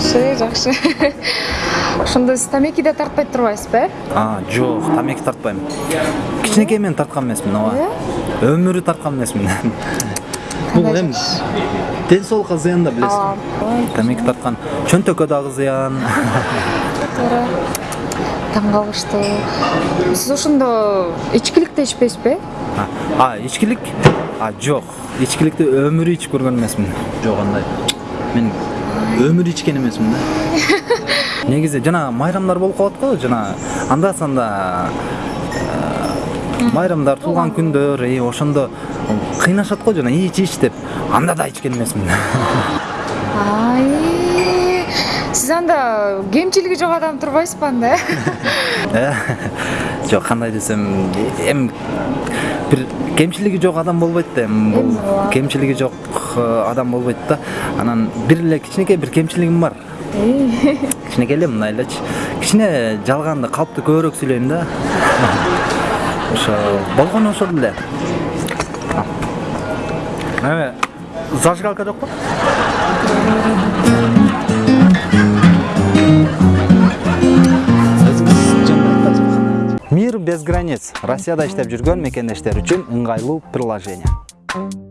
жакшы ошондо сиз тамеки да тартпай турбайсызбы э а жок тамеки тартпайм кичинекейимен тарткан эмесмин ооба өмүрү тарткан эмесмин бул эми ден соолукка зыян да билесиз тамеки тарткан чөнтөккө дагы зыян туура таң калыштуу сиз ошондо ичкилик да ичпейсизби э А, а ичкилик а жок ичкиликти өмүрү ичип көргөн эмесмин жок андай мен өмүрү ичкен эмесмин да негизи жана майрамдар болуп калат го жана анда санда майрамдар туулган күндөр и ошондо кыйнашат го жана ич ич деп анда да ичкен эмесмин ай сиз анда кемчилиги жок адам турбайсызбы анда жок кандай десем эми бир кемчилиги жок адам болбойт да эми бул Эми кемчилиги жок адам болбойт да. Анан бир эле кичинекей бир кемчилигим бар. Кичинекей эле мындай элечи кичине жалганды калыптуу көбүрөөк сүйлөйм да. Ошо болгону ошол эле эме зажигалка жокпу без границ. Россияда иштеп жүргөн мекендештер үчүн ыңгайлуу приложение.